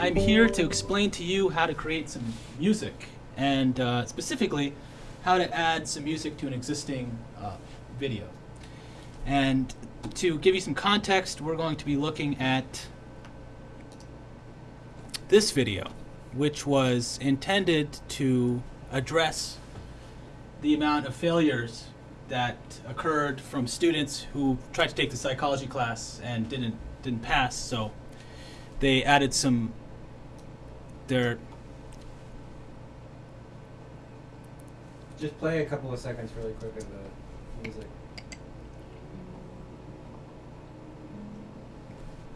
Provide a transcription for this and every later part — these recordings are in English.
I'm here to explain to you how to create some music, and uh, specifically, how to add some music to an existing uh, video. And to give you some context, we're going to be looking at this video, which was intended to address the amount of failures that occurred from students who tried to take the psychology class and didn't didn't pass. So they added some their Just play a couple of seconds really quick of the music.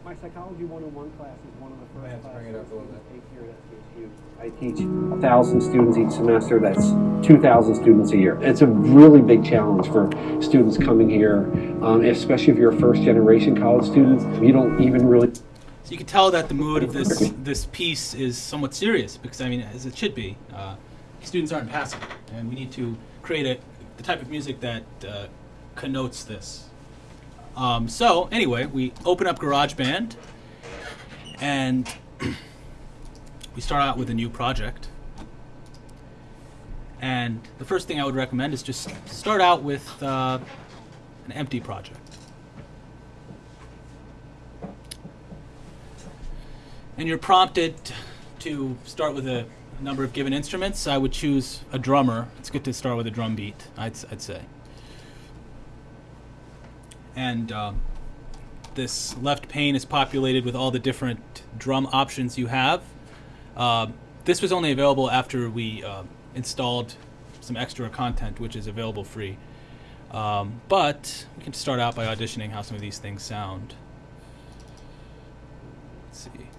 My Psychology 101 class is one of the Might have first to bring it up a little classes bit. I take here at TSU. I teach thousand students each semester. That's 2,000 students a year. It's a really big challenge for students coming here, um, especially if you're a first generation college student. You don't even really So you can tell that the mood of this this piece is somewhat serious because I mean, as it should be. Uh, students aren't passing, and we need to create a the type of music that uh, connotes this. Um, so anyway, we open up GarageBand, and we start out with a new project. And the first thing I would recommend is just start out with uh, an empty project. And you're prompted to start with a number of given instruments, I would choose a drummer. It's good to start with a drum beat, I'd, I'd say. And um, this left pane is populated with all the different drum options you have. Uh, this was only available after we uh, installed some extra content, which is available free. Um, but we can start out by auditioning how some of these things sound. Let's see.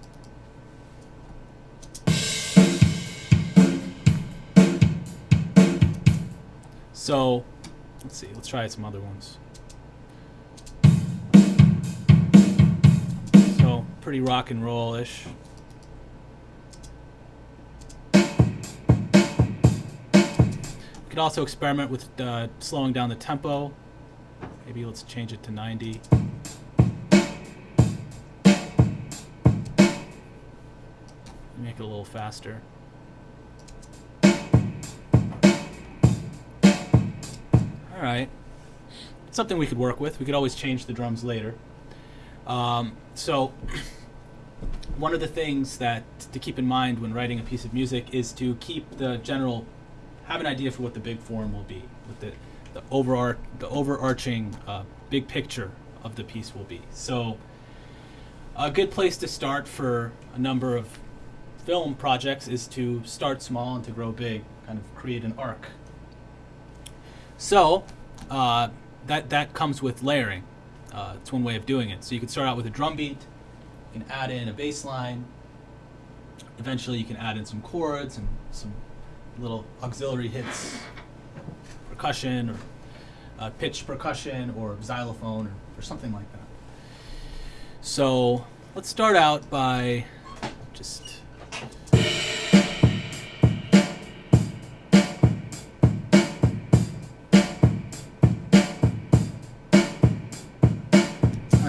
So, let's see, let's try some other ones. So, pretty rock and roll ish. We could also experiment with uh, slowing down the tempo. Maybe let's change it to 90. Make it a little faster. All right. Something we could work with. We could always change the drums later. Um, so, one of the things that to keep in mind when writing a piece of music is to keep the general, have an idea for what the big form will be, what the the overar the overarching uh, big picture of the piece will be. So, a good place to start for a number of film projects is to start small and to grow big, kind of create an arc. So uh, that that comes with layering. Uh, it's one way of doing it. So you can start out with a drum beat, you can add in a bass line. Eventually, you can add in some chords and some little auxiliary hits, percussion or uh, pitch percussion or xylophone or, or something like that. So let's start out by just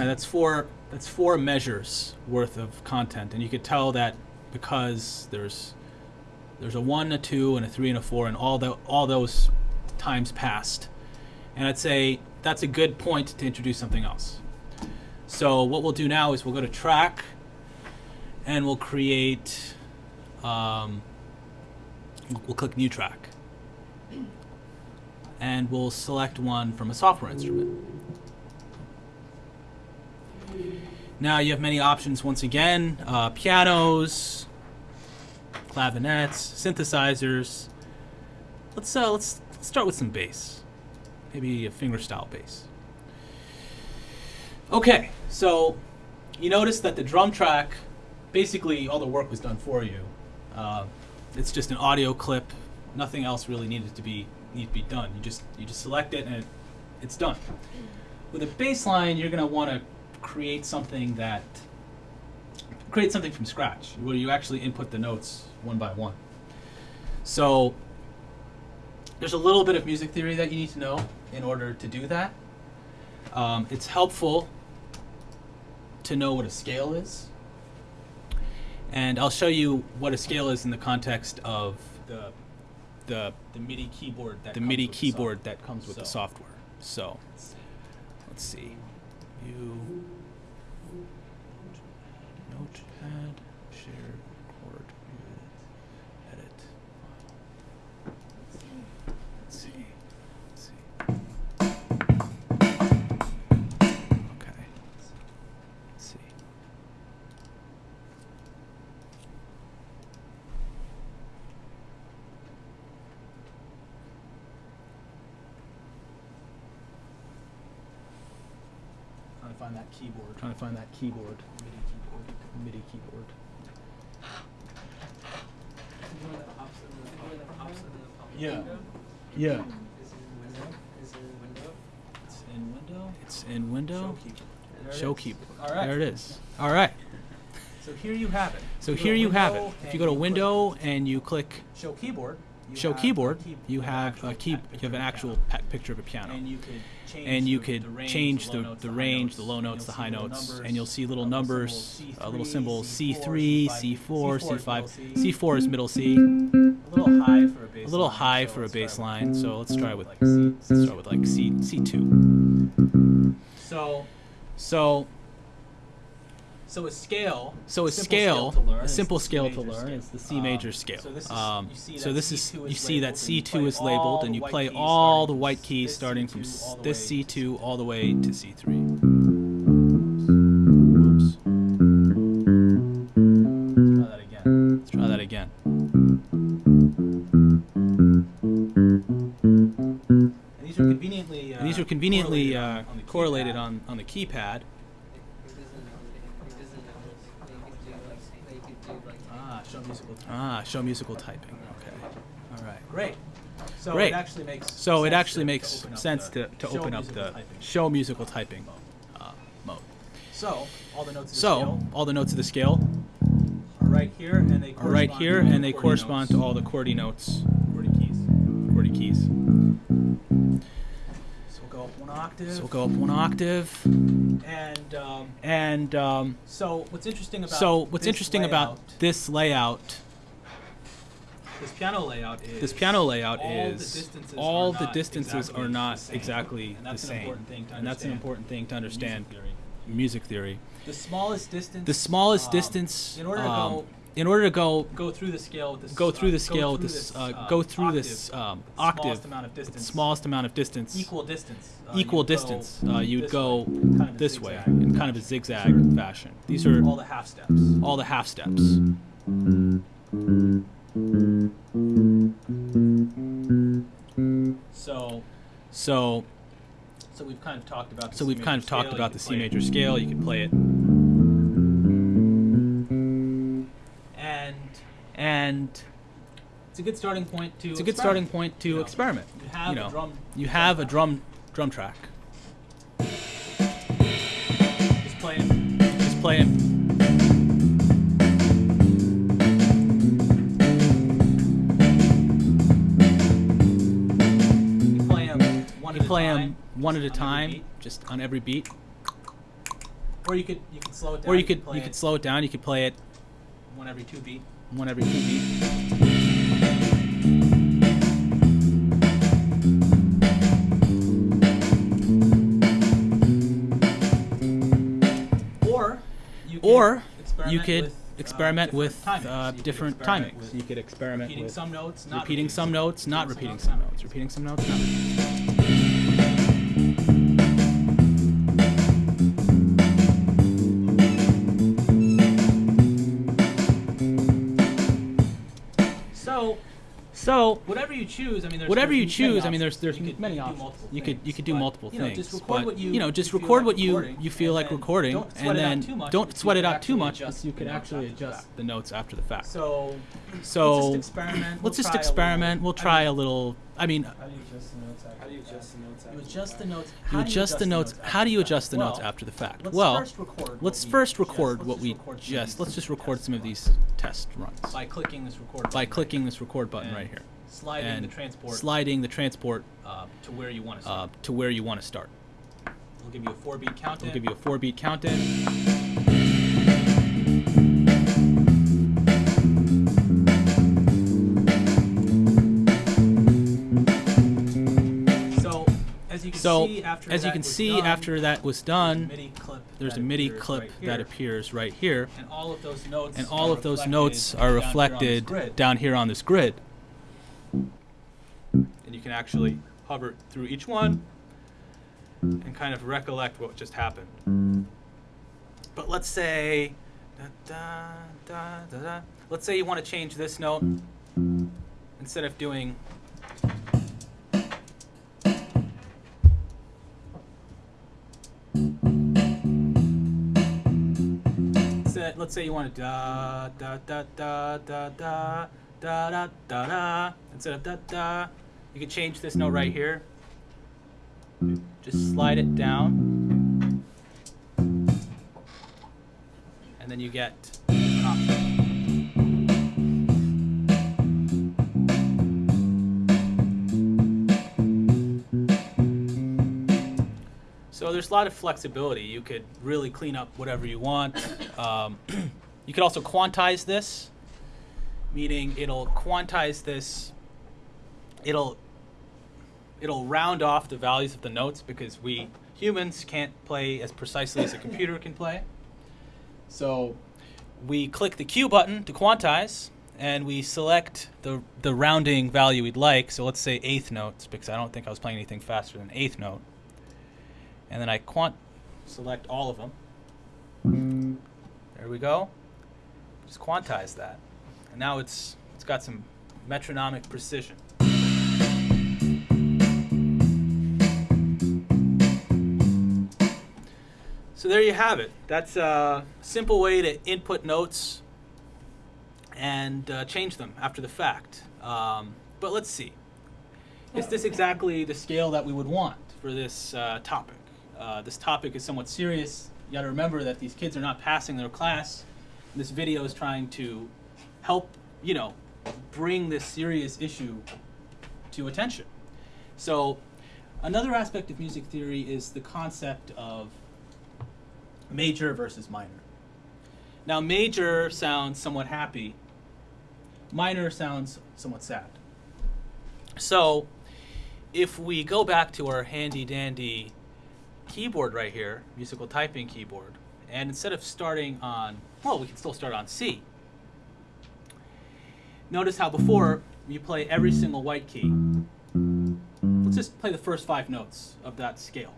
that's four. That's four measures worth of content, and you could tell that because there's there's a one, a two, and a three, and a four, and all the all those times passed. And I'd say that's a good point to introduce something else. So what we'll do now is we'll go to track, and we'll create. Um, we'll- we'll click new track, and we'll select one from a software instrument. Now you have many options once again uh, pianos, clavinets, synthesizers. Let's, uh, let's let's start with some bass. Maybe a fingerstyle bass. Okay, so you notice that the drum track, basically all the work was done for you. Uh, it's just an audio clip. Nothing else really needed to be need to be done. You just you just select it and it, it's done. With a bass line, you're gonna want to create something that create something from scratch, where you actually input the notes one by one. So there's a little bit of music theory that you need to know in order to do that. Um, it's helpful to know what a scale is. and I'll show you what a scale is in the context of the the The MIDI keyboard that the MIDI keyboard that comes with the software. So let's see. You keyboard. Trying to find that keyboard. MIDI keyboard. MIDI keyboard. Yeah. Yeah. It's in window. It's in window. There it Show keyboard. All right. There it is. All right. So here you have it. So here to you have it. If you go to window and you click show keyboard. Show keyboard, you have a key. You have an actual picture of a piano. And you could change the, the range, the, low notes, the high notes, and you'll see little numbers, and little uh, uh, little symbols C3, C3, C4, C4, C5, C5, C4 C4 is middle C, A little high for a bass. a little high so for a let's try bass with- line. So let's try with let's start with like C C2. So So so a scale. so a simple scale, to learn a simple scale to learn is the C Um, major scale. So this is Um, you see so that this is C2 you see that labeled, and you C2 is labeled, and you play all the white keys starting from s- all the this C2 all the way to C3. Whoops. Try that again. Let's try that again. And these are conveniently. Uh, these are conveniently correlated uh, on, on the correlated on, on the keypad. Musical. type. Ah, show musical typing. Okay. All right. Great. So Great. it actually makes. So it sense actually to- makes to open up sense the to, to show open up musical the typing. show musical typing uh, mode. So all the notes. Of the So scale all the notes of the scale are right here, and they are right correspond here, to all and the they QWERTY correspond to notes, all the QWERTY notes, QWERTY keys. QWERTY keys. So we'll go up one octave. So we'll go up one octave. And um, And um, so what's interesting about so what's this interesting layout, about this layout, this piano layout is this piano layout all the distances all are the not distances exactly are not the same. exactly And the that's an same. important thing to and that's an understand important thing to in music understand. theory. Music theory. The smallest distance. The smallest um, distance. In order to go in order to go go through the scale with this. go through uh, the scale with through this, uh, uh, go through octave, this um, octave, Smallest amount of distance. smallest amount of distance, Equal distance. uh, equal go distance, uh, you'd this go way, kind of this way in kind of a zigzag fashion. These are all the half steps. all the half steps. So So, so we've kind of talked about. The so C we've kind of talked about the C major scale. You can play it, and and it's a good starting point to. it's a good starting experiment. point to You know, experiment. You have you know, a drum. you have a drum drum track. Just play it. Just play it. You play them one at a time. one at a time, beat. just on every beat. Or you could you could slow it down. Or you could play you could slow it down. You could play it one every two beat. one every two beat. Or you could Or experiment you could with, experiment uh, with different timings. You could experiment with You could experiment repeating with some notes, not repeating some notes, not repeating notes, some not notes, repeating some notes, not repeating. So whatever you choose, I mean, there's whatever there's you choose, I mean, there's there's you many options. You could you could do multiple you know, things. just record but, what you you know just record what you you feel like recording, and then much don't sweat it out too much because you can actually adjust the notes after the fact. So So let's just experiment. let's just experiment. We'll try a little. I mean, How do you adjust the notes? How do you adjust the notes? You adjust the notes. you adjust the notes. after How do you the fact? adjust the notes Well, after the fact? Let's Well, first record. what let's we first just- record let's what just we record some of just. these Let's just record tests some of these test runs by clicking this record. by button right clicking here. this record button And right here sliding and the transport sliding the transport uh, to where you want to uh, start. to where you want to start. we'll give you a four beat count. We'll give you a four beat count in. So, as you can see, done, after that was there's a done, MIDI clip. there's that a MIDI appears clip right that appears right here, and all of those notes. and all are of those reflected notes are down here on this reflected grid. down here on this grid. And you can actually hover through each one and kind of recollect what just happened. But let's say, da, da, da. let's say you want to change this note instead of doing. Let's say you want to da da da da da da da da da da instead of da da. You can change this note right here. Just slide it down, and then you get So there's a lot of flexibility. You could really clean up whatever you want. Um, you could also quantize this, meaning it'll quantize this. It'll it'll round off the values of the notes because we humans can't play as precisely as a computer can play. So we click the Q button to quantize, and we select the the rounding value we'd like. So let's say eighth notes because I don't think I was playing anything faster than eighth note and then I quant select all of them. There we go. Just quantize that, and now it's it's got some metronomic precision. So there you have it. That's a simple way to input notes and uh, change them after the fact. Um, but let's see. Is this exactly the scale that we would want for this uh, topic? Uh, this topic is somewhat serious. You got to remember that these kids are not passing their class. This video is trying to help, you know, bring this serious issue to attention. So, another aspect of music theory is the concept of major versus minor. Now, major sounds somewhat happy, minor sounds somewhat sad. So, if we go back to our handy dandy keyboard right here, musical typing keyboard, and instead of starting on, well, we can still start on C. Notice how before you play every single white key. Let's just play the first five notes of that scale.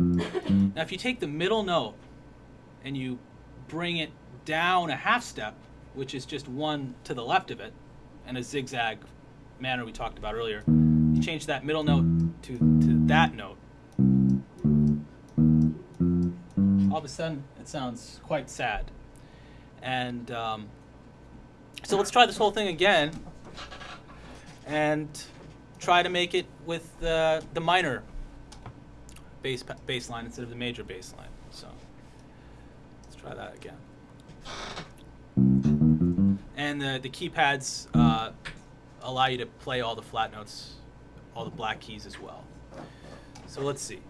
Now, if you take the middle note and you bring it down a half step, which is just one to the left of it, in a zigzag manner we talked about earlier, you change that middle note to, to that note. All of a sudden, it sounds quite sad. And um, so let's try this whole thing again and try to make it with uh, the minor bass bass line instead of the major bass line. So let's try that again. And the, the keypads uh, allow you to play all the flat notes, all the black keys as well. So let's see.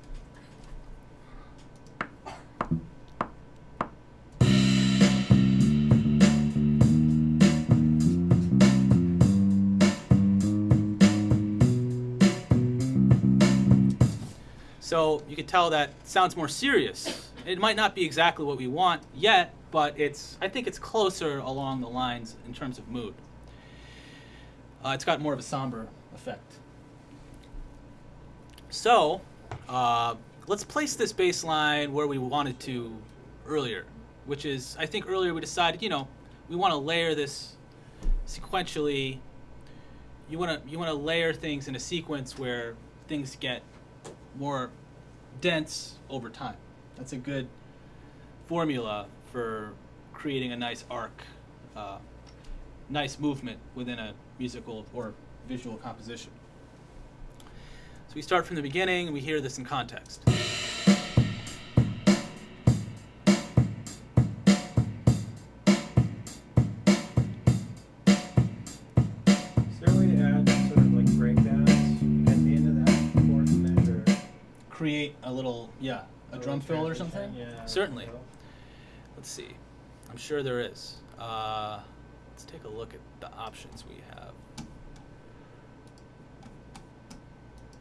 So you can tell that sounds more serious. It might not be exactly what we want yet, but it's I think it's closer along the lines in terms of mood. Uh, it's got more of a somber effect. So uh, let's place this bass line where we wanted to earlier, which is I think earlier we decided you know we want to layer this sequentially. You want to you want to layer things in a sequence where things get more dense over time. That's a good formula for creating a nice arc, uh, nice movement within a musical or visual composition. So we start from the beginning and we hear this in context. Little, yeah, a drum fill or something? Yeah. Certainly. Let's see. I'm sure there is. Uh, let's take a look at the options we have.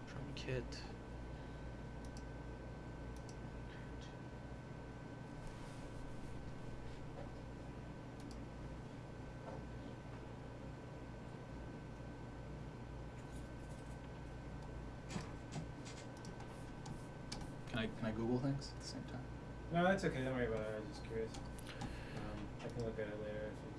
Drum kit. Can I can I Google things at the same time? No, that's okay. Don't worry about it. I was just curious. Um, I can look at it later if you,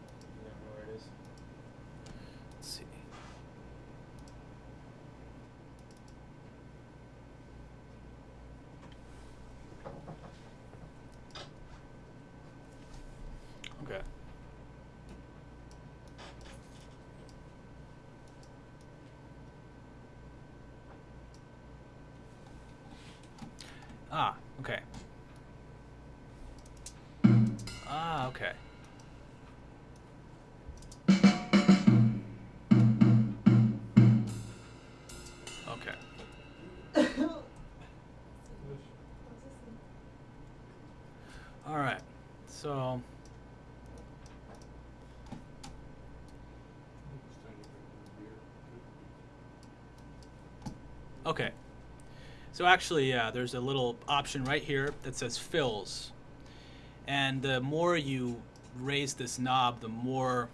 Okay. So actually, yeah, there's a little option right here that says fills. And the more you raise this knob, the more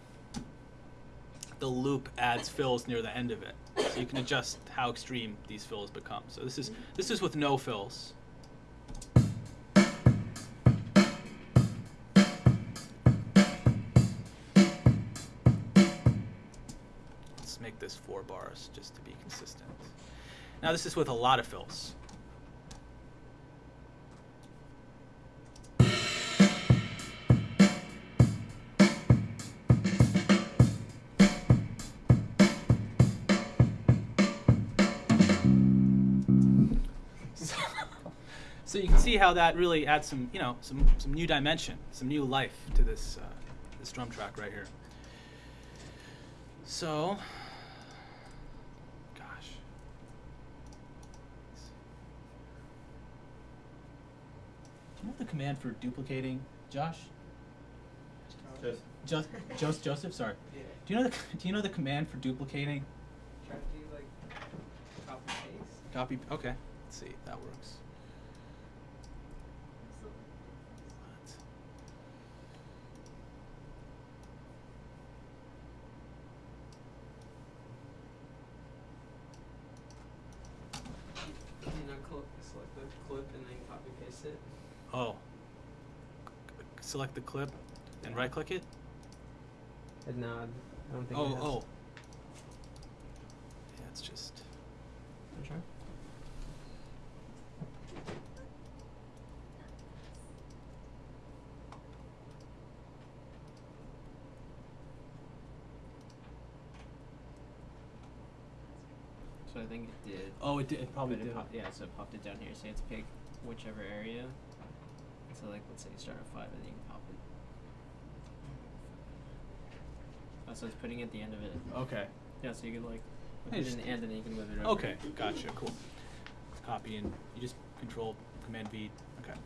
the loop adds fills near the end of it. So you can adjust how extreme these fills become. So this is this is with no fills. Let's make this four bars just to be consistent. Now this is with a lot of fills. So, you can see how that really adds some, you know, some some new dimension, some new life to this uh, this drum track right here. So, gosh. Do you know the command for duplicating, Josh? Just Just, Joseph, Joseph, sorry. Do you know the Do you know the command for duplicating? Try to do like copy paste. Copy. Okay. Let's see if that works. What? You know, cl- select the clip and then copy paste it. Oh. C- Select the clip and right click it. And now I don't think. Oh, it has. oh. Yeah, it's just. I'm try. So I think it did. Oh, it did. It probably it did. pop- yeah, so it popped it down here. So you have to pick whichever area. So like, let's say you start at five, and then you can pop it. Oh, so it's putting it at the end of it. Okay. Yeah, so you can like put it in the end, and then you can move it over. Okay. Gotcha. Cool. Copy and you just control command V. Okay.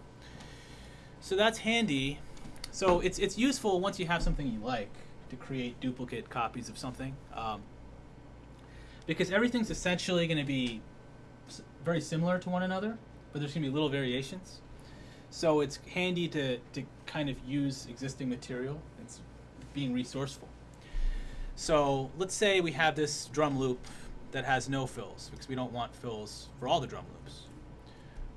So that's handy. So it's it's useful once you have something you like to create duplicate copies of something. Um, because everything's essentially going to be very similar to one another, but there's going to be little variations. So it's handy to, to kind of use existing material. It's being resourceful. So let's say we have this drum loop that has no fills because we don't want fills for all the drum loops.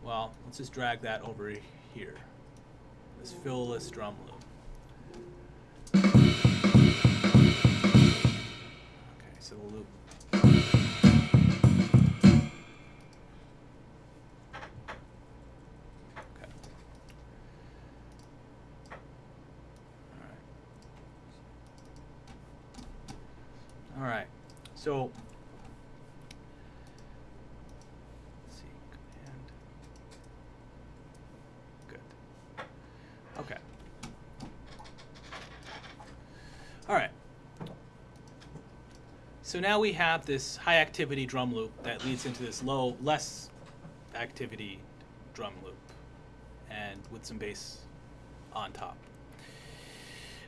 Well, let's just drag that over here. This fillless drum loop. Okay, so the loop. Okay. All right. All right. So let's see command. Good. Okay. All right. So now we have this high activity drum loop that leads into this low, less activity drum loop, and with some bass on top.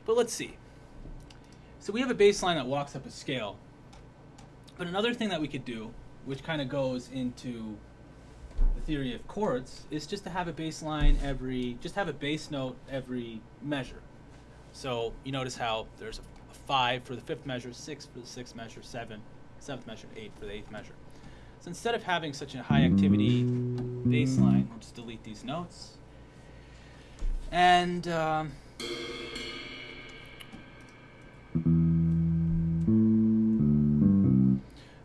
But let's see. So we have a bass line that walks up a scale. But another thing that we could do which kind of goes into the theory of chords, is just to have a bass line every, just have a bass note every measure. So you notice how there's a, a five for the fifth measure, six for the sixth measure, seven, seventh measure, eight for the eighth measure. So instead of having such a high activity bass line, we'll just delete these notes. And um,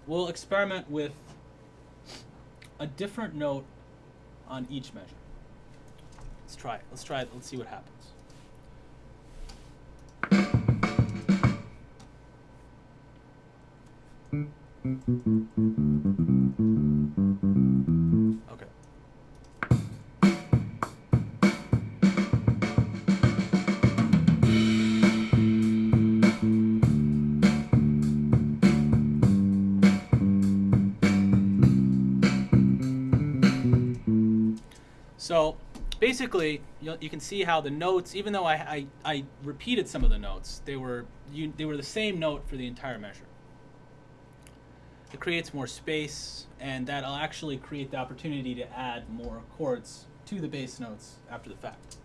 we'll experiment with a different note on each measure. Let's try it. Let's try it. Let's see what happens. Okay. So basically, you, you can see how the notes, even though I, I, I repeated some of the notes, they were you, they were the same note for the entire measure. It creates more space, and that'll actually create the opportunity to add more chords to the bass notes after the fact.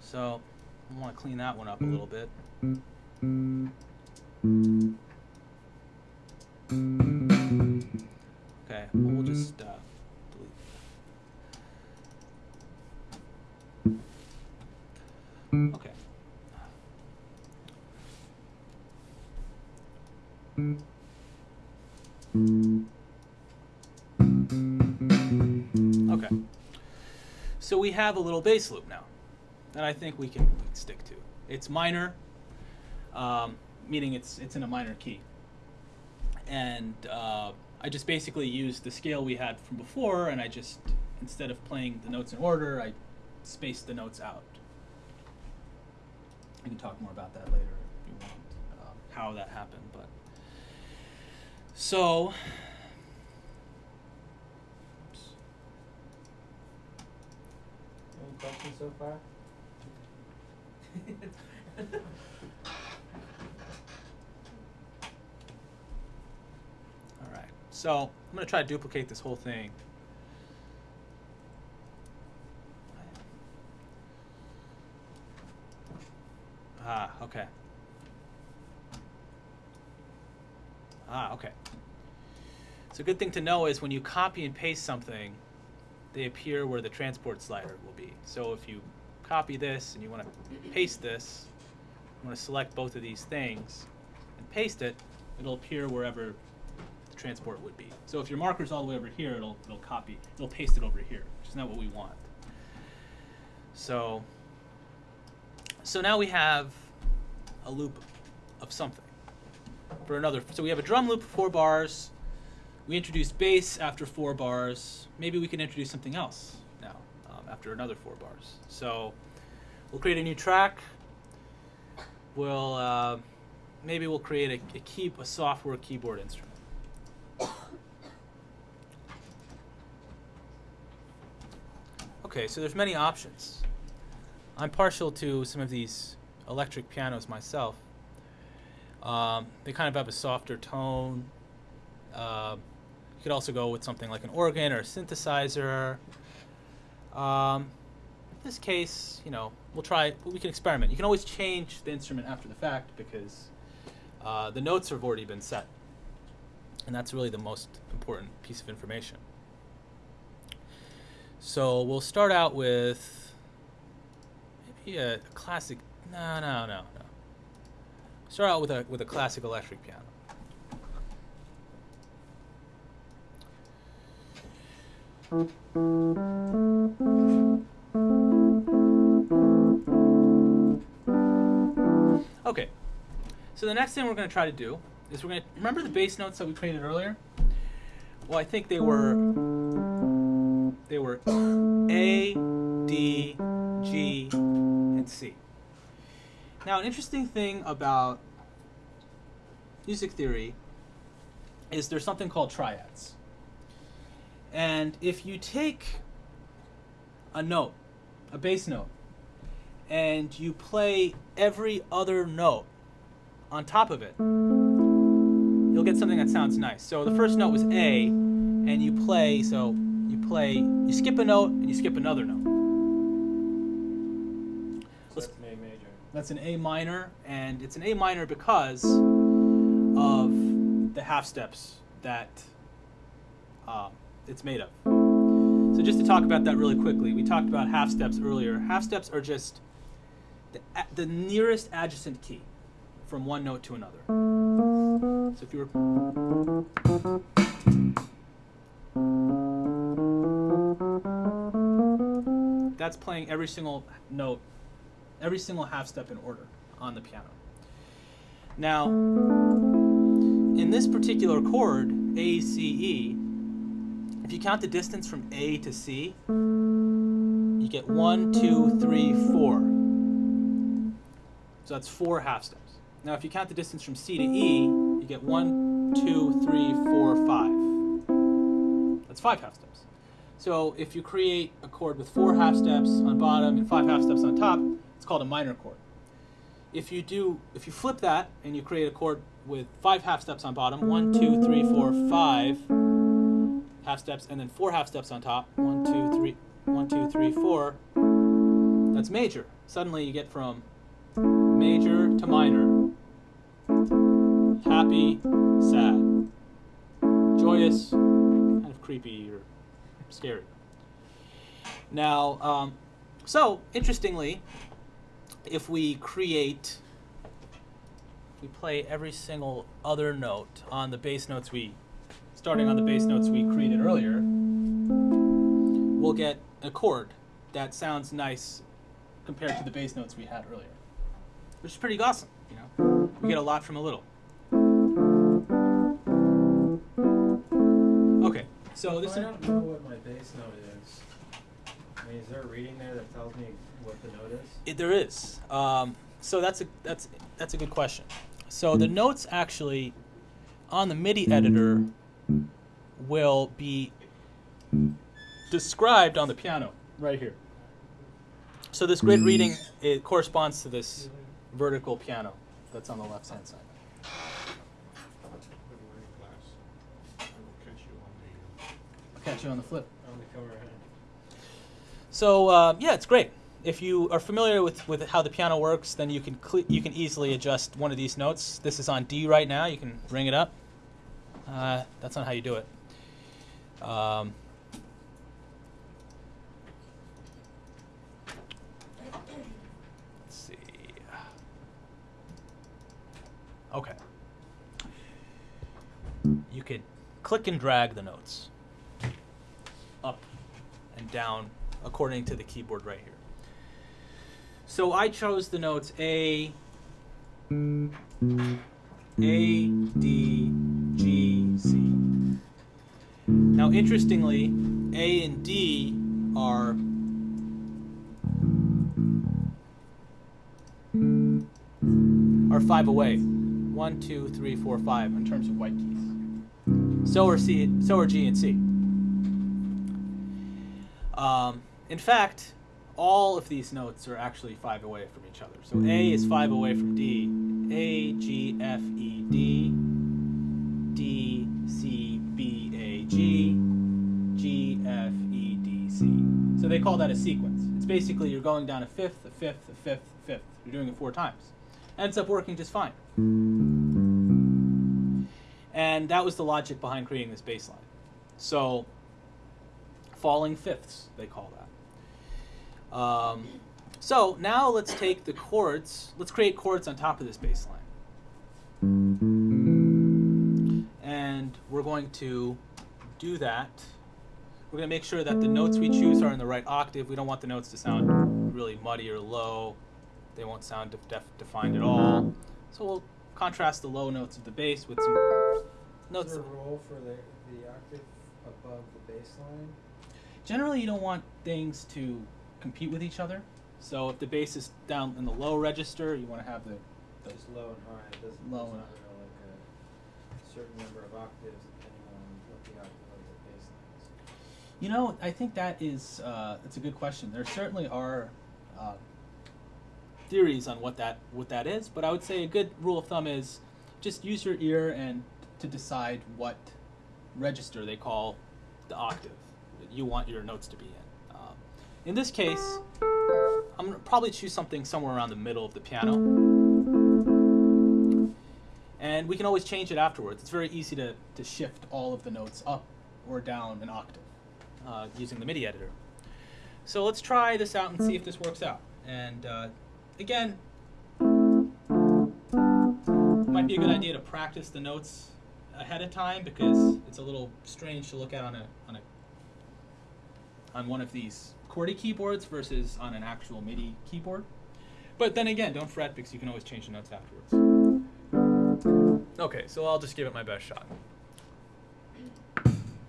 So I want to clean that one up a little bit. Okay, well, just uh, delete. Okay. Okay. So we have a little bass loop now that I think we can, stick to. It's minor, um, meaning it's it's in a minor key. And uh, I just basically used the scale we had from before, and I just instead of playing the notes in order, I spaced the notes out. I can talk more about that later if you want, uh, how that happened. But so, oops. Any questions so far? All right. So I'm going to try to duplicate this whole thing. Ah, okay. Ah, okay. So a good thing to know is when you copy and paste something, they appear where the transport slider will be. So if you copy this and you want to paste this, you want to select both of these things and paste it, it'll appear wherever the transport would be. So if your marker's all the way over here, it'll it'll copy, it'll paste it over here, which is not what we want. So so now we have a loop of something for another. So we have a drum loop four bars. We introduced bass after four bars. Maybe we can introduce something else now um, after another four bars. So we'll create a new track. We'll uh, maybe we'll create a, a a software keyboard instrument. Okay, so there's many options. I'm partial to some of these electric pianos myself. Um, they kind of have a softer tone. Uh, you could also go with something like an organ or a synthesizer. Um, in this case, you know, we'll try. We can experiment. You can always change the instrument after the fact because uh, the notes have already been set, and that's really the most important piece of information. So we'll start out with a classic. No, no, no, no. Start out with a with a classic electric piano. Okay. So the next thing we're going to try to do is we're going to remember the bass notes that we created earlier. Well, I think they were they were A, D, G, and C. Now, an interesting thing about music theory is there's something called triads. And if you take a note, a bass note, and you play every other note on top of it, you'll get something that sounds nice. So the first note was A, and you play, so play, you skip a note and you skip another note. So that's an A major. That's an A minor, and it's an A minor because of the half steps that uh, it's made of. So just to talk about that really quickly, we talked about half steps earlier. Half steps are just the, the nearest adjacent key from one note to another. So if you were that's playing every single note, every single half step in order on the piano. Now, in this particular chord, A, C, E, if you count the distance from A to C, you get one, two, three, four. So that's four half steps. Now, if you count the distance from C to E, you get one, two, three, four, five. That's five half steps. So if you create a chord with four half steps on bottom and five half steps on top, it's called a minor chord. If you do, if you flip that and you create a chord with five half steps on bottom, one, two, three, four, five half steps, and then four half steps on top, one, two, three, one, two, three, four. That's major. Suddenly you get from major to minor, happy, sad, joyous, kind of creepy or scary. Now, um, so interestingly, if we create, we play every single other note on the bass notes we, starting on the bass notes we created earlier, we'll get a chord that sounds nice compared to the bass notes we had earlier, which is pretty awesome. You know, we get a lot from a little. So this If is. I don't know what my bass note is. I mean, is there a reading there that tells me what the note is? It, there is. Um, so that's a that's that's a good question. So the notes actually on the MIDI editor will be described on the piano right here. So this grid reading it corresponds to this vertical piano that's on the left hand side. I'll catch you on the flip. On the cover. So uh, yeah, it's great. If you are familiar with, with how the piano works, then you can you can easily adjust one of these notes. This is on D right now. You can bring it up. Uh, that's not how you do it. Um, let's see. Okay. You could click and drag the notes down according to the keyboard right here. So I chose the notes A, A, D, G, C. Now, interestingly, A and D are are five away. One, two, three, four, five in terms of white keys. So are C. So are G and C. Um, in fact, all of these notes are actually five away from each other. So A is five away from D. A, G, F, E, D. D, C, B, A, G. G, F, E, D, C. So they call that a sequence. It's basically you're going down a fifth, a fifth, a fifth, a fifth. You're doing it four times. Ends up working just fine. And that was the logic behind creating this bass line. So falling fifths, they call that. Um, so now let's take the chords, let's create chords on top of this bass line. And we're going to do that. We're going to make sure that the notes we choose are in the right octave. We don't want the notes to sound really muddy or low. They won't sound def- def- defined at all. So we'll contrast the low notes of the bass with some Is notes. there a role for the, the octave above the bass line? Generally, you don't want things to compete with each other. So if the bass is down in the low register, you want to have the, low and high, it doesn't, Low and- real like a certain number of octaves depending on what the octave of the bass line is. You know, I think that is uh, that's a good question. There certainly are uh, theories on what that what that is, but I would say a good rule of thumb is just use your ear and to decide what register they call the octave you want your notes to be in. Um, in this case, I'm gonna probably choose something somewhere around the middle of the piano, and we can always change it afterwards. It's very easy to to shift all of the notes up or down an octave uh, using the MIDI editor. So let's try this out and see if this works out. And uh, again, might be a good idea to practice the notes ahead of time because it's a little strange to look at on a on a on one of these QWERTY keyboards versus on an actual MIDI keyboard. But then again, don't fret because you can always change the notes afterwards. Okay, so I'll just give it my best shot.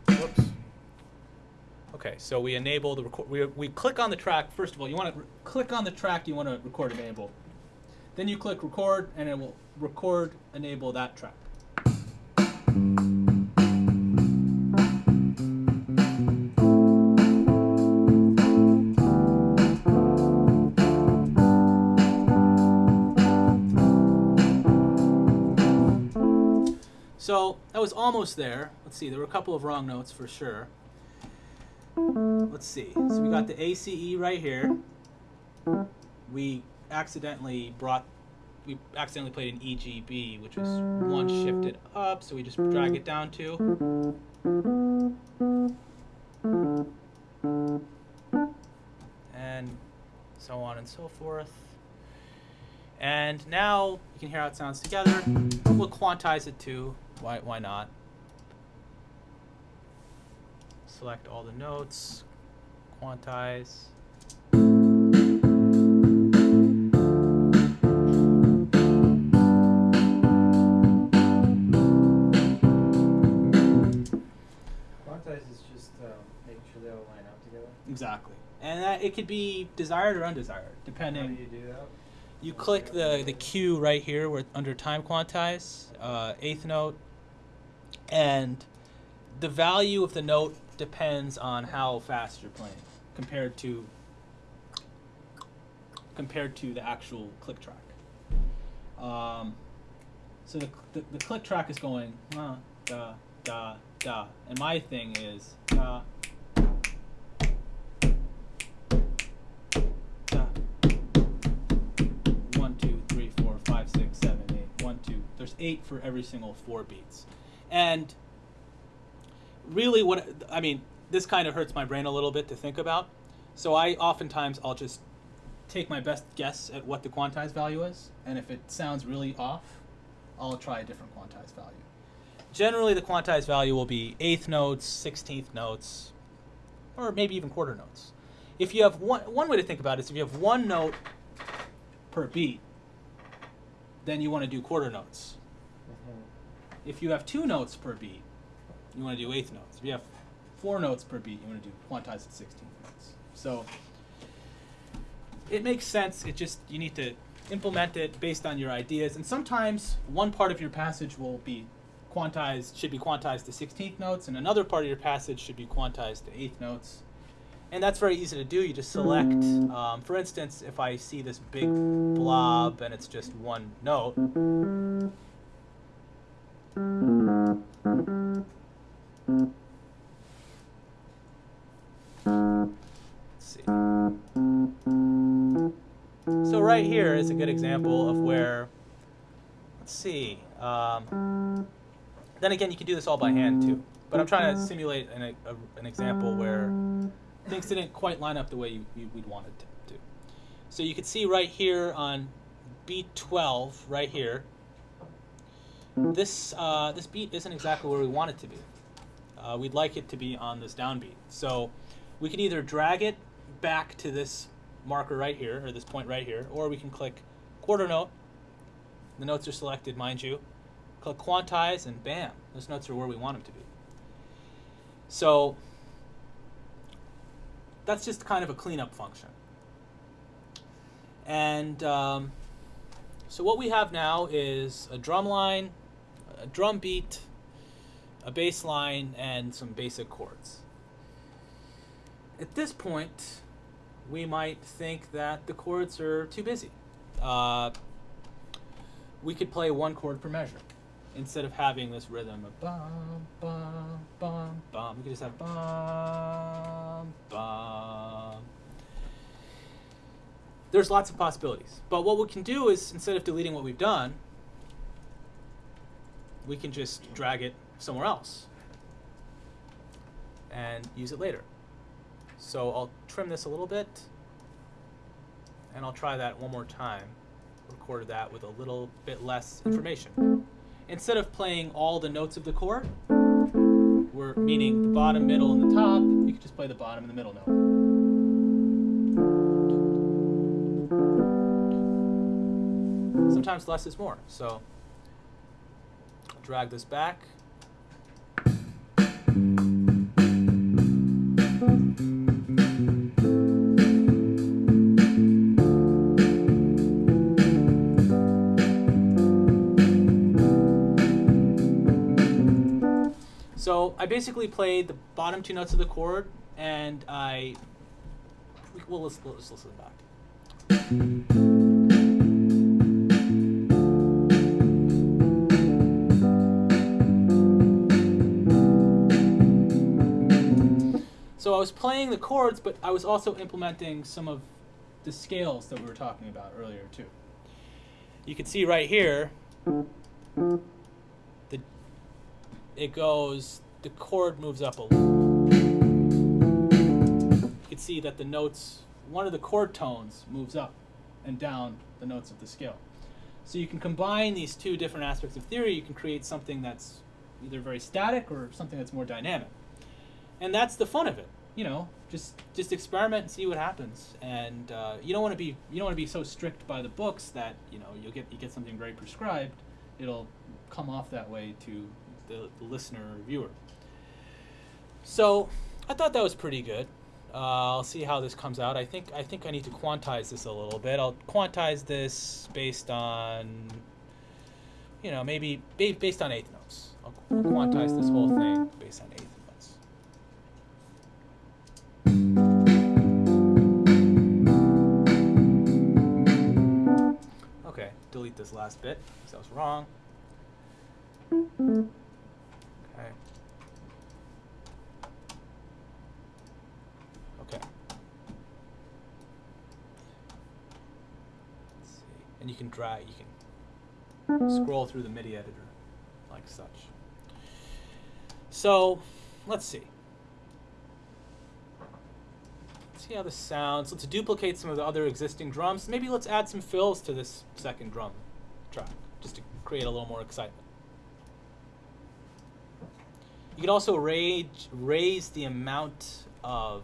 Whoops. Okay, so we enable the record. We, we click on the track. First of all, you want to click on the track you want to record enable. Then you click record, and it will record enable that track. So that was almost there. Let's see, there were a couple of wrong notes for sure. Let's see. So we got the ACE right here. We accidentally brought, we accidentally played an EGB, which was one shifted up, so we just drag it down two. And so on and so forth. And now you can hear how it sounds together. We'll quantize it too. Why, why not? Select all the notes, quantize. Quantize is just um, making sure they all line up together. Exactly. And that, it could be desired or undesired, How do depending. you do that? You click the, the Q right here where under time quantize, uh, eighth note, and the value of the note depends on how fast you're playing compared to compared to the actual click track. Um, so the, the, the click track is going da da da, and my thing is da da one, two, three, four, five, six, seven, eight. One, two. There's eight for every single four beats. And really, what I mean, this kind of hurts my brain a little bit to think about. So I oftentimes I'll just take my best guess at what the quantized value is, and if it sounds really off, I'll try a different quantized value. Generally, the quantized value will be eighth notes, sixteenth notes, or maybe even quarter notes. If you have one, one way to think about it is if you have one note per beat, then you want to do quarter notes. If you have two notes per beat, you want to do eighth notes. If you have four notes per beat, you want to do quantized at sixteenth notes. So it makes sense. It just you need to implement it based on your ideas. And sometimes one part of your passage will be quantized should be quantized to sixteenth notes, and another part of your passage should be quantized to eighth notes. And that's very easy to do. You just select, um, for instance, if I see this big blob and it's just one note. So right here is a good example of where, let's see. Um, then again, you can do this all by hand too. But I'm trying to simulate an, a, an example where things didn't quite line up the way you, you, we'd wanted to. So you can see right here on B12, right here, this, uh, this beat isn't exactly where we want it to be. Uh, we'd like it to be on this downbeat. So we can either drag it back to this marker right here, or this point right here, or we can click quarter note. The notes are selected, mind you. Click quantize, and bam, those notes are where we want them to be. So that's just kind of a cleanup function. And um, so what we have now is a drum line, a drum beat, a bass line, and some basic chords. at this point, we might think that the chords are too busy. Uh, we could play one chord per measure instead of having this rhythm of bum bum bum bum. We could just have bum bum. There's lots of possibilities, but what we can do is instead of deleting what we've done, we can just drag it somewhere else and use it later. So I'll trim this a little bit and I'll try that one more time. Record that with a little bit less information. Instead of playing all the notes of the chord, we're meaning the bottom, middle, and the top, you can just play the bottom and the middle note. Sometimes less is more. So drag this back. So I basically played the bottom two notes of the chord, and I. Well, let's, let's listen back. So I was playing the chords, but I was also implementing some of the scales that we were talking about earlier too. You can see right here, the it goes, the chord moves up a little. You can see that the notes, one of the chord tones moves up and down the notes of the scale. So you can combine these two different aspects of theory, you can create something that's either very static or something that's more dynamic. And that's the fun of it, you know, just just experiment and see what happens. And uh, you don't want to be you don't want to be so strict by the books that, you know, you'll get you get something very prescribed. It'll come off that way to the, the listener or viewer. So I thought that was pretty good. Uh, I'll see how this comes out. I think I think I need to quantize this a little bit. I'll quantize this based on, you know, maybe based on eighth notes. I'll quantize this whole thing based on eighth Okay, delete this last bit because that was wrong. Okay. Okay. Let's see. And you can drag, you can scroll through the MIDI editor like such. So, let's see. Let's see how this sounds. Let's duplicate some of the other existing drums. Maybe let's add some fills to this second drum track just to create a little more excitement. You can also raise, raise the amount of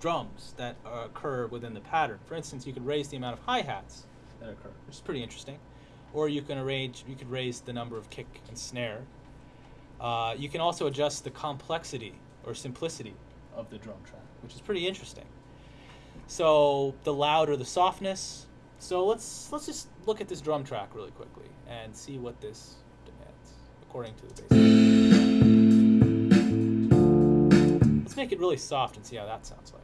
drums that occur within the pattern. For instance, you could raise the amount of hi-hats that occur, which is pretty interesting. Or you can arrange, you could raise the number of kick and snare. Uh, you can also adjust the complexity or simplicity of the drum track, which is pretty interesting. So the loud or the softness. So let's let's just look at this drum track really quickly and see what this demands according to the basic. Let's make it really soft and see how that sounds like.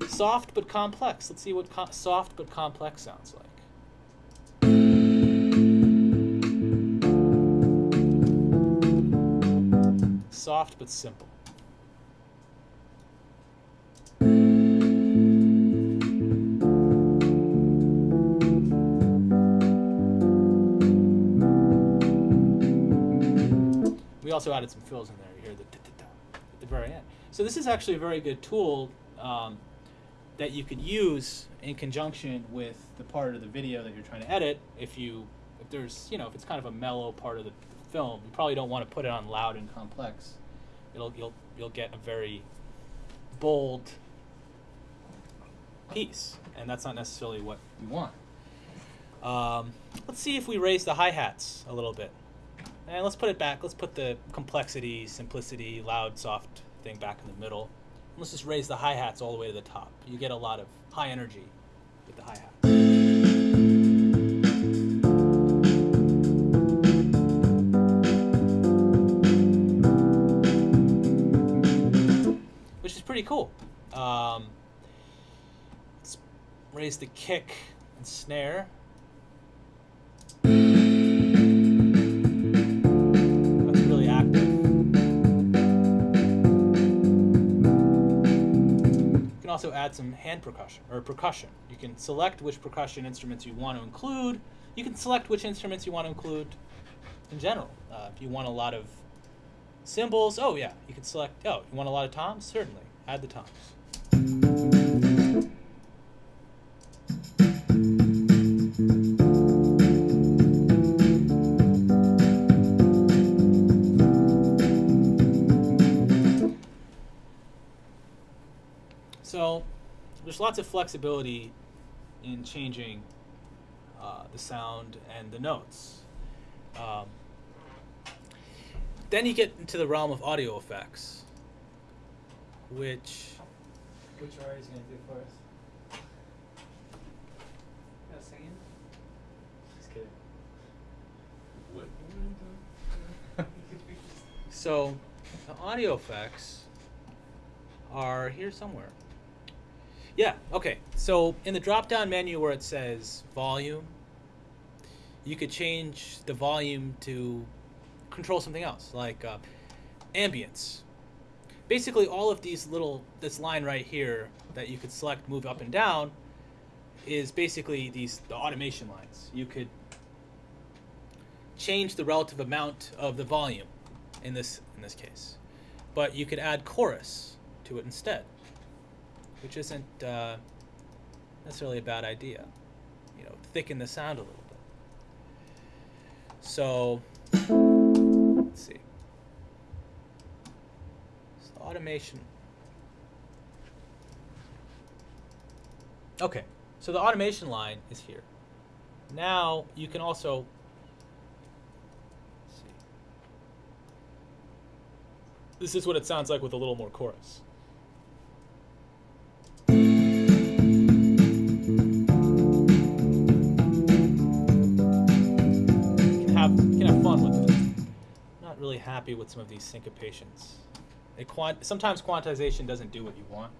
Oh? Soft but complex. Let's see what soft but complex sounds like. Soft but simple. We also added some fills in there. You hear the at the very end. So this is actually a very good tool um, that you could use in conjunction with the part of the video that you're trying to edit. If you, if there's, you know, if it's kind of a mellow part of the film, you probably don't want to put it on loud and complex. It'll you'll you'll get a very bold piece, and that's not necessarily what we want. Um, let's see if we raise the hi hats a little bit. And let's put it back. Let's put the complexity, simplicity, loud, soft thing back in the middle. Let's just raise the hi hats all the way to the top. You get a lot of high energy with the hi pretty cool. Um, let's raise the kick and snare. That's really active. You can also add some hand percussion or percussion. You can select which percussion instruments you want to include. You can select which instruments you want to include in general. Uh, if you want a lot of cymbals, oh yeah, you can select. Oh, you want a lot of toms? Certainly, add the toms. So there's lots of flexibility in changing uh, the sound and the notes. Um, then you get into the realm of audio effects, which Which are you gonna do for us? No singing. Just kidding. What? so the audio effects are here somewhere. Yeah, okay. So in the drop down menu where it says volume, you could change the volume to control something else, like uh, ambience. Basically, all of these little, this line right here that you could select, move up and down, is basically these the automation lines. You could change the relative amount of the volume in this in this case, but you could add chorus to it instead, which isn't uh, necessarily a bad idea. You know, thicken the sound a little bit. So let's see. Automation. Okay, so the automation line is here. Now you can also see. This is what it sounds like with a little more chorus. You can have you can have fun with it. Not really happy with some of these syncopations. Quant- sometimes quantization doesn't do what you want.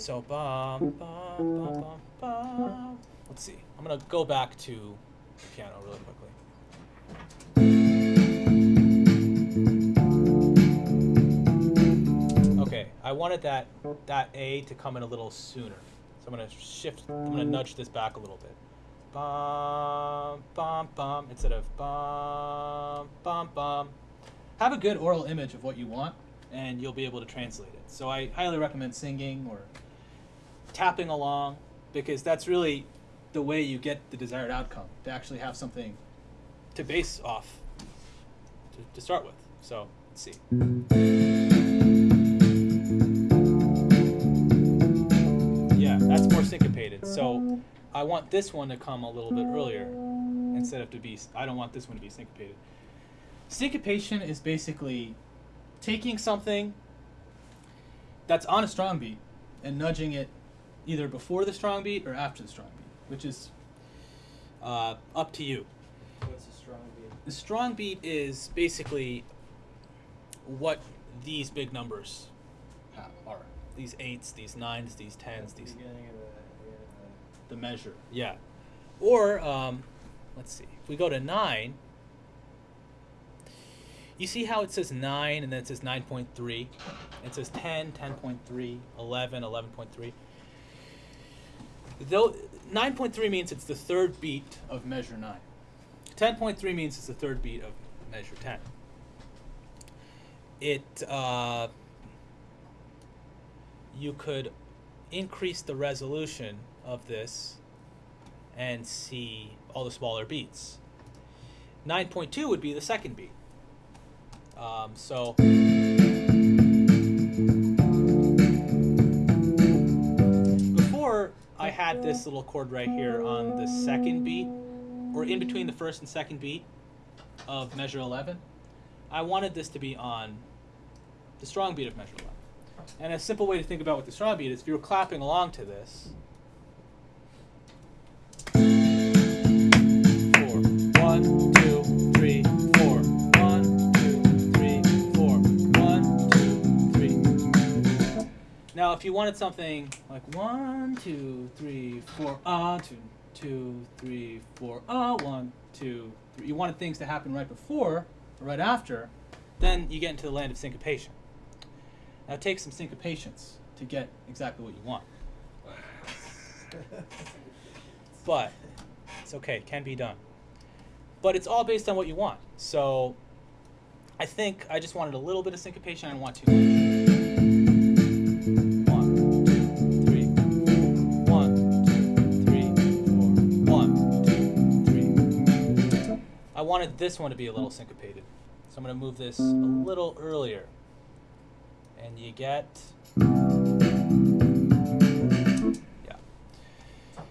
So bum, bum, bum, bum, bum. Let's see. I'm gonna go back to the piano really quickly. Okay, I wanted that that A to come in a little sooner. So I'm gonna shift. I'm gonna nudge this back a little bit. Bum bum bum instead of bum bum bum. Have a good oral image of what you want, and you'll be able to translate it. So I highly recommend singing or tapping along because that's really the way you get the desired outcome to actually have something to base off to, to start with. So let's see. Yeah, that's more syncopated. So I want this one to come a little bit earlier instead of to be. I don't want this one to be syncopated. Syncopation is basically taking something that's on a strong beat and nudging it either before the strong beat or after the strong beat, which is uh, up to you. What's a strong beat? The strong beat is basically what these big numbers are. These eights, these nines, these tens, the these beginning of the, the the measure. Yeah. Or um, let's see. If we go to nine, you see how it says nine and then it says nine point three. It says 10, 10.3, 11, 11.3. Though 9.3 means it's the third beat of measure 9. 10.3 means it's the third beat of measure 10. It uh, you could increase the resolution of this and see all the smaller beats. 9.2 would be the second beat. Um, so before I had this little chord right here on the second beat, or in between the first and second beat of measure 11, I wanted this to be on the strong beat of measure 11. And a simple way to think about what the strong beat is, if you were clapping along to this, four, one, If you wanted something like one, two, three, four, ah, two, two, three, four, ah, one, two, three, you wanted things to happen right before or right after, then you get into the land of syncopation. Now, it takes some syncopations to get exactly what you want. But it's okay, it can be done. But it's all based on what you want. So I think I just wanted a little bit of syncopation. I don't want too much. Wanted this one to be a little syncopated. So I'm going to move this a little earlier. And you get. Yeah.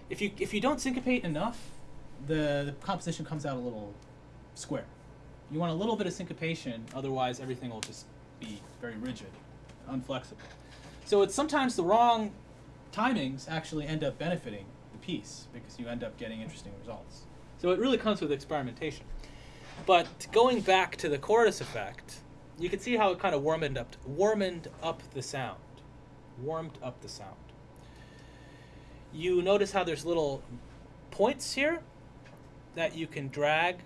If you if you don't syncopate enough, the, the composition comes out a little square. You want a little bit of syncopation, otherwise everything will just be very rigid, unflexible. So it's sometimes the wrong timings actually end up benefiting the piece because you end up getting interesting results. So it really comes with experimentation. But going back to the chorus effect, you can see how it kind of warmed up warmed up the sound. Warmed up the sound. You notice how there's little points here that you can drag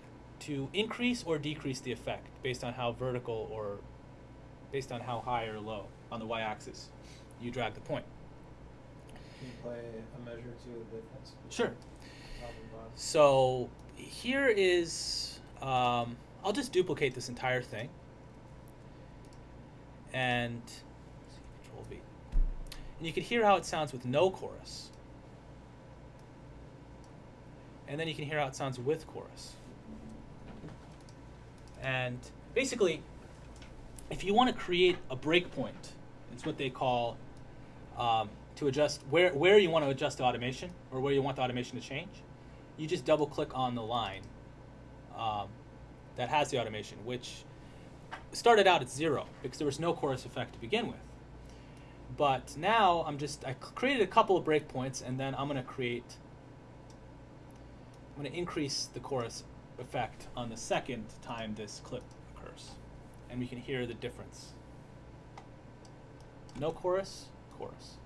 to increase or decrease the effect based on how vertical or based on how high or low on the y-axis you drag the point. Can you play a measure to the difference? Sure. Top and bottom? So here is, um, I'll just duplicate this entire thing. And Control V. And you can hear how it sounds with no chorus. And then you can hear how it sounds with chorus. And basically, if you want to create a breakpoint, it's what they call um, to adjust where, where you want to adjust the automation or where you want the automation to change. You just double click on the line um, that has the automation, which started out at zero because there was no chorus effect to begin with. But now I'm just, I created a couple of breakpoints and then I'm going to create, I'm going to increase the chorus effect on the second time this clip occurs. And we can hear the difference. No chorus, chorus.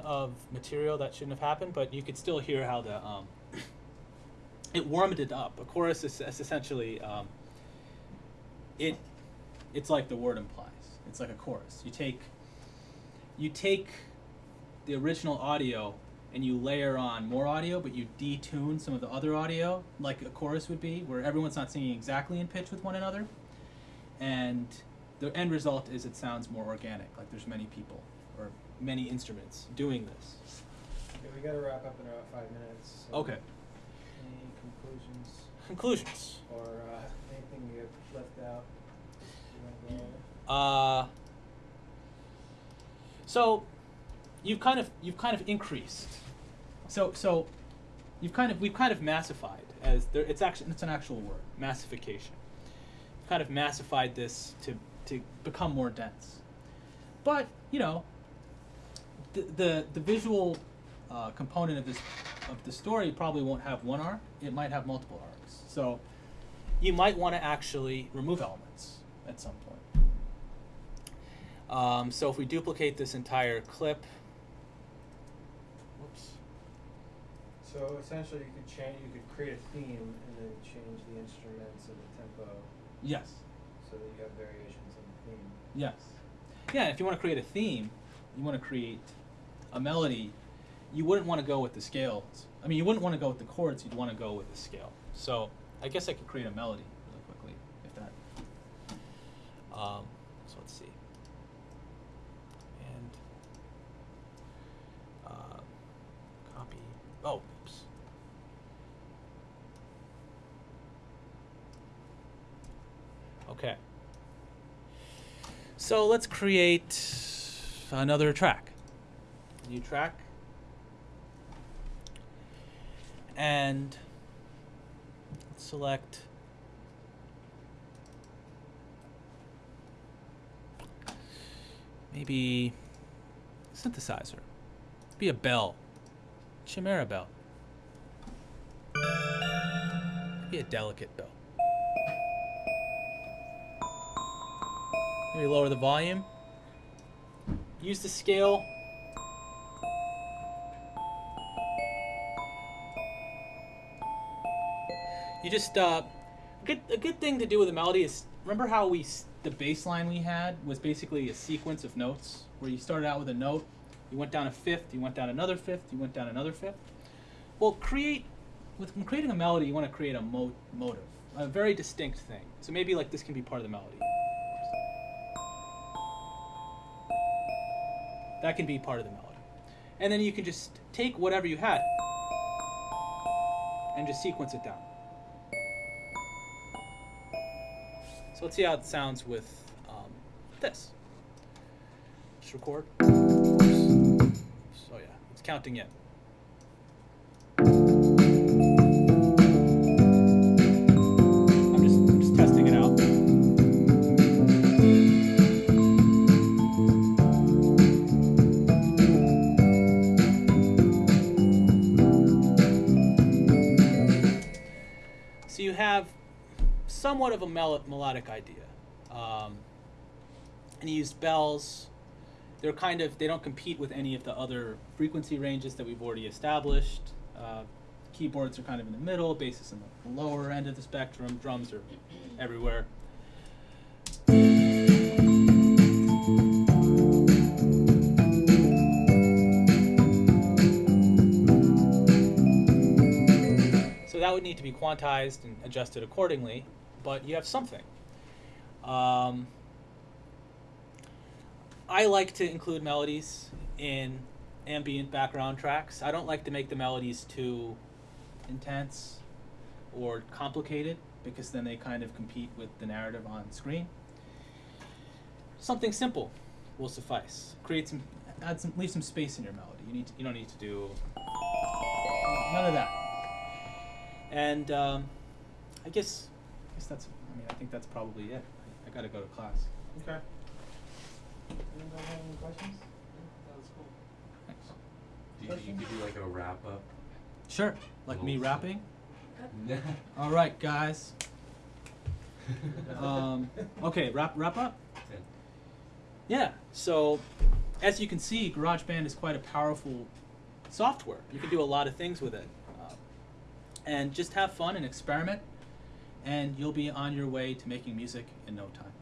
Of material that shouldn't have happened, but you could still hear how the um, it warmed it up. A chorus is, is essentially um, it. It's like the word implies. It's like a chorus. You take you take the original audio and you layer on more audio, but you detune some of the other audio, like a chorus would be, where everyone's not singing exactly in pitch with one another, and the end result is it sounds more organic. Like there's many people or many instruments doing this. Okay, we gotta wrap up in about five minutes. so Okay. Any conclusions Conclusions. or uh, anything you have left out? You wanna go over? Uh, so you've kind of you've kind of increased. So so you've kind of we've kind of massified as there it's actually it's an actual word massification. We've kind of massified this to to become more dense. But you know the the, the visual uh, component of this of the story probably won't have one arc. It might have multiple arcs. So you might want to actually remove elements at some point. Um, so if we duplicate this entire clip, whoops, So essentially, you could change. You could create a theme and then change the instruments and the tempo yes, so that you have variations in the theme. yes, yeah. If you want to create a theme, you want to create a melody. You wouldn't want to go with the scales. I mean, you wouldn't want to go with the chords. You'd want to go with the scale. So I guess I could create a melody really quickly if that. Um, so let's see. And uh, copy. Oh, oops. Okay. So let's create another track new track. And select maybe synthesizer. Be a bell. Chimera bell. Be a delicate bell. Maybe lower the volume. Use the scale You just uh, a good a good thing to do with a melody is remember how we the bass line we had was basically a sequence of notes where you started out with a note, you went down a fifth, you went down another fifth, you went down another fifth. Well, create with creating a melody, you want to create a mo- motive, a very distinct thing. So maybe like this can be part of the melody. That can be part of the melody. And then you can just take whatever you had and just sequence it down. Let's see how it sounds with um, this. Just record. So yeah, it's counting in. Somewhat of a mel- melodic idea. Um, and he used bells. They're kind of they don't compete with any of the other frequency ranges that we've already established. Uh, keyboards are kind of in the middle, bass is in the lower end of the spectrum, drums are everywhere. So that would need to be quantized and adjusted accordingly, but you have something. Um, I like to include melodies in ambient background tracks. I don't like to make the melodies too intense or complicated because then they kind of compete with the narrative on screen. Something simple will suffice. Create some, add some, leave some space in your melody. You need, to, you don't need to do none of that. And um, I guess, guess that's. I mean, I think that's probably it. I, I gotta go to class. Okay. Anybody have any questions? That was cool. Thanks. Do you, you could do like a wrap up. Sure. Like me Little- rapping. All right, guys. Um, okay, wrap wrap up. Yeah. So, as you can see, GarageBand is quite a powerful software. You can do a lot of things with it, um, and just have fun and experiment, and you'll be on your way to making music in no time.